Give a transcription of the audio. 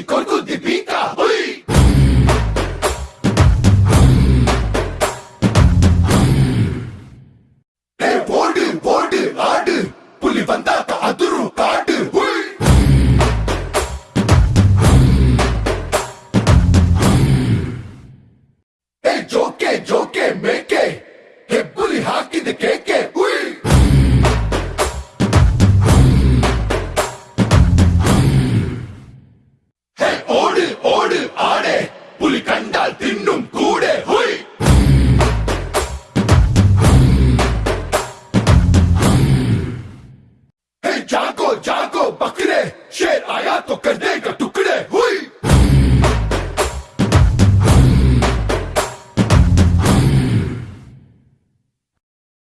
शिखर को दीपिका போடு போடு ஆடு புலி வந்தாக்க அதிரும் காடு ஜோக்கே ஜோக்கே மேக்கே புலி ஹாக்கிது கேக்கே ஓடு ஆடே. புலி கண்டால் தின்னும் கூடே. ஹுய். ஜாக்கோ ஜாக்கோ பக்ரே.